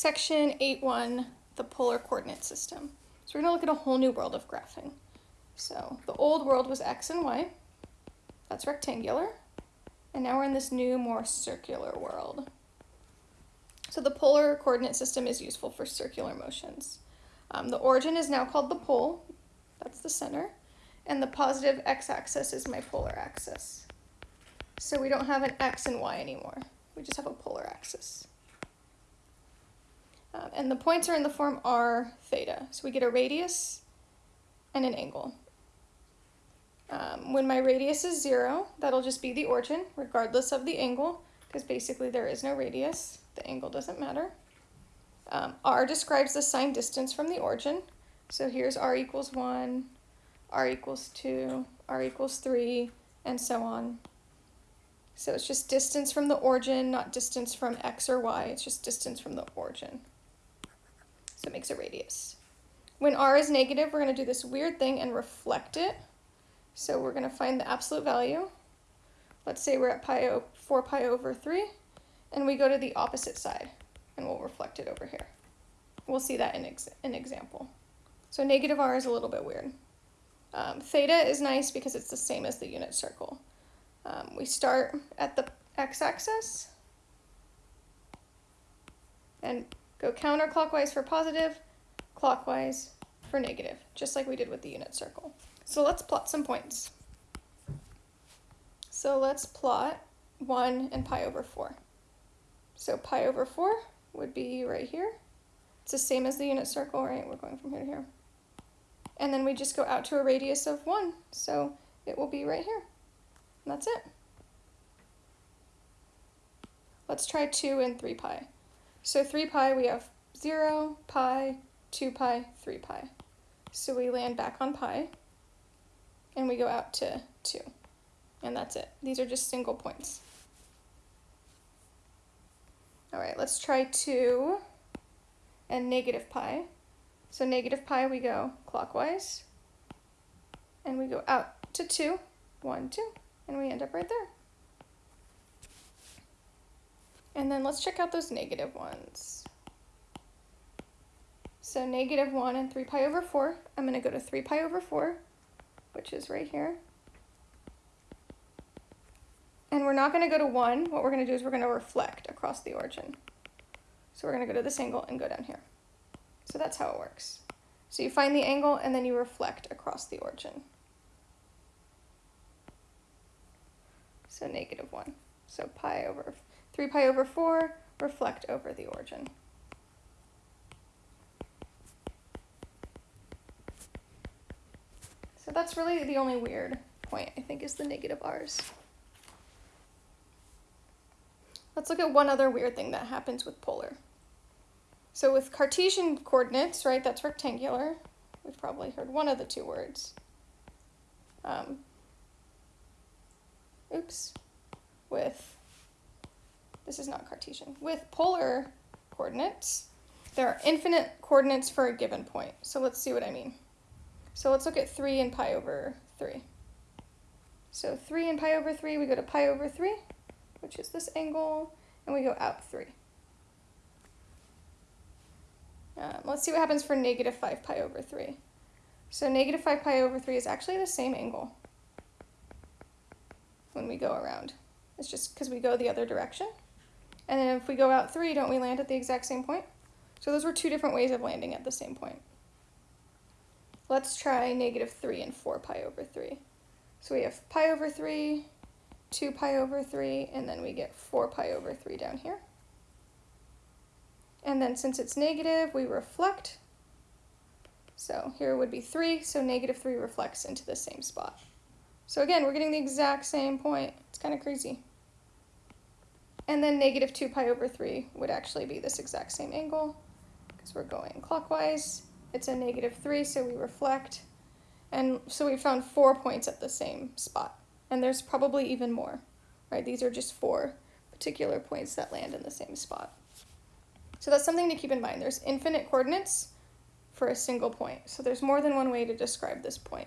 section 8.1, the polar coordinate system. So we're gonna look at a whole new world of graphing. So the old world was x and y, that's rectangular, and now we're in this new, more circular world. So the polar coordinate system is useful for circular motions. Um, the origin is now called the pole, that's the center, and the positive x-axis is my polar axis. So we don't have an x and y anymore, we just have a polar axis. Um, and the points are in the form r theta. So we get a radius and an angle. Um, when my radius is zero, that'll just be the origin, regardless of the angle, because basically there is no radius. The angle doesn't matter. Um, r describes the signed distance from the origin. So here's r equals 1, r equals 2, r equals 3, and so on. So it's just distance from the origin, not distance from x or y. It's just distance from the origin. So it makes a radius. When r is negative, we're going to do this weird thing and reflect it. So we're going to find the absolute value. Let's say we're at pi 4 pi over 3, and we go to the opposite side, and we'll reflect it over here. We'll see that in ex an example. So negative r is a little bit weird. Um, theta is nice because it's the same as the unit circle. Um, we start at the x-axis, and Go counterclockwise for positive, clockwise for negative, just like we did with the unit circle. So let's plot some points. So let's plot 1 and pi over 4. So pi over 4 would be right here. It's the same as the unit circle, right? We're going from here to here. And then we just go out to a radius of 1, so it will be right here. And that's it. Let's try 2 and 3 pi. So 3 pi, we have 0, pi, 2 pi, 3 pi. So we land back on pi, and we go out to 2. And that's it. These are just single points. All right, let's try 2 and negative pi. So negative pi, we go clockwise, and we go out to 2, 1, 2, and we end up right there. And then let's check out those negative ones. So negative 1 and 3 pi over 4. I'm going to go to 3 pi over 4, which is right here. And we're not going to go to 1. What we're going to do is we're going to reflect across the origin. So we're going to go to this angle and go down here. So that's how it works. So you find the angle and then you reflect across the origin. So negative 1. So pi over 3 pi over 4, reflect over the origin. So that's really the only weird point, I think, is the negative r's. Let's look at one other weird thing that happens with polar. So with Cartesian coordinates, right, that's rectangular. We've probably heard one of the two words. Um, oops. With this is not Cartesian. With polar coordinates, there are infinite coordinates for a given point. So let's see what I mean. So let's look at 3 and pi over 3. So 3 and pi over 3, we go to pi over 3, which is this angle, and we go out 3. Um, let's see what happens for negative 5 pi over 3. So negative 5 pi over 3 is actually the same angle when we go around. It's just because we go the other direction. And then if we go out three, don't we land at the exact same point? So those were two different ways of landing at the same point. Let's try negative 3 and 4 pi over 3. So we have pi over 3, 2 pi over 3, and then we get 4 pi over 3 down here. And then since it's negative, we reflect. So here would be 3, so negative 3 reflects into the same spot. So again, we're getting the exact same point. It's kind of crazy. And then negative 2 pi over 3 would actually be this exact same angle because we're going clockwise. It's a negative 3, so we reflect. And so we found four points at the same spot. And there's probably even more, right? These are just four particular points that land in the same spot. So that's something to keep in mind. There's infinite coordinates for a single point. So there's more than one way to describe this point.